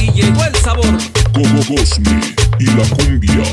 Y llegó el sabor. Como Cosme y la cumbia.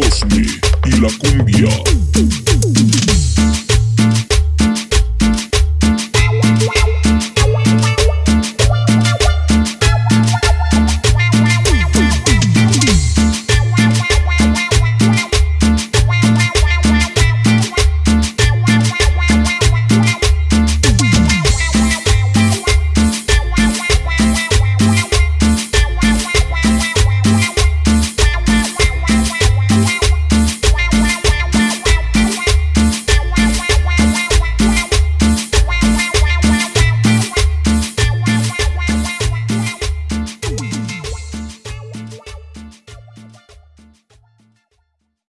Cosme y la cumbia.